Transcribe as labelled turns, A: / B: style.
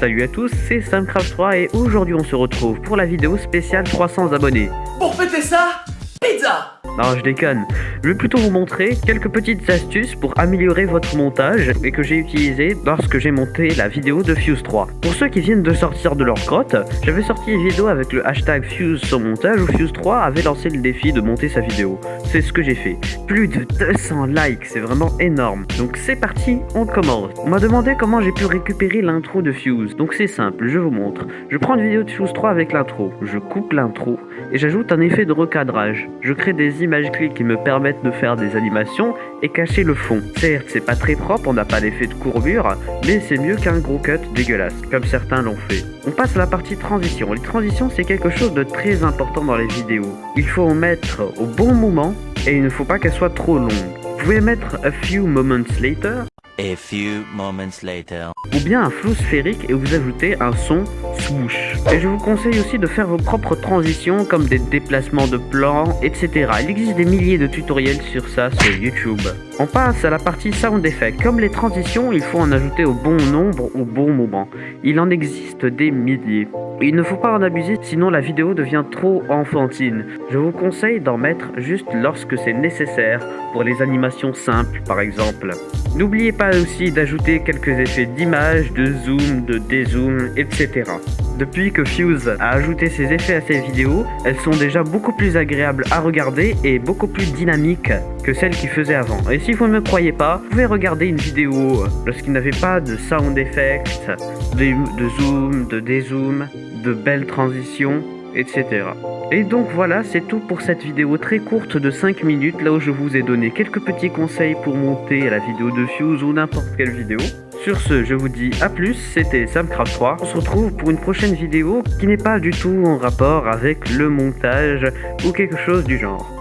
A: Salut à tous, c'est Samcraft3 et aujourd'hui on se retrouve pour la vidéo spéciale 300 abonnés.
B: Pour fêter ça, pizza
A: Non, je déconne. Je vais plutôt vous montrer quelques petites astuces pour améliorer votre montage et que j'ai utilisé lorsque j'ai monté la vidéo de Fuse 3. Pour ceux qui viennent de sortir de leur grotte, j'avais sorti une vidéo avec le hashtag Fuse son montage où Fuse 3 avait lancé le défi de monter sa vidéo. C'est ce que j'ai fait. Plus de 200 likes, c'est vraiment énorme. Donc c'est parti, on commence. On m'a demandé comment j'ai pu récupérer l'intro de Fuse. Donc c'est simple, je vous montre. Je prends une vidéo de Fuse 3 avec l'intro, je coupe l'intro et j'ajoute un effet de recadrage. Je crée des images clés qui me permettent de faire des animations et cacher le fond. Certes, c'est pas très propre, on n'a pas d'effet de courbure, mais c'est mieux qu'un gros cut dégueulasse, comme certains l'ont fait. On passe à la partie transition. Les transitions, c'est quelque chose de très important dans les vidéos. Il faut en mettre au bon moment et il ne faut pas qu'elle soit trop longue. Vous pouvez mettre a few moments later
C: A few moments later.
A: ou bien un flou sphérique et vous ajoutez un son swoosh. Et je vous conseille aussi de faire vos propres transitions comme des déplacements de plans, etc. Il existe des milliers de tutoriels sur ça sur YouTube. On passe à la partie sound effect. Comme les transitions, il faut en ajouter au bon nombre au bon moment. Il en existe des milliers. Il ne faut pas en abuser sinon la vidéo devient trop enfantine. Je vous conseille d'en mettre juste lorsque c'est nécessaire pour les animations simples par exemple. N'oubliez pas aussi d'ajouter quelques effets d'image, de zoom, de dézoom, etc. Depuis que Fuse a ajouté ses effets à ses vidéos, elles sont déjà beaucoup plus agréables à regarder et beaucoup plus dynamiques que celles qu'il faisait avant. Et si vous ne me croyez pas, vous pouvez regarder une vidéo lorsqu'il n'avait pas de sound effects, de, zoom, de dézoom, de belles transitions, etc. Et donc voilà, c'est tout pour cette vidéo très courte de 5 minutes, là où je vous ai donné quelques petits conseils pour monter la vidéo de Fuse ou n'importe quelle vidéo. Sur ce, je vous dis à plus, c'était Samcraft3. On se retrouve pour une prochaine vidéo qui n'est pas du tout en rapport avec le montage ou quelque chose du genre.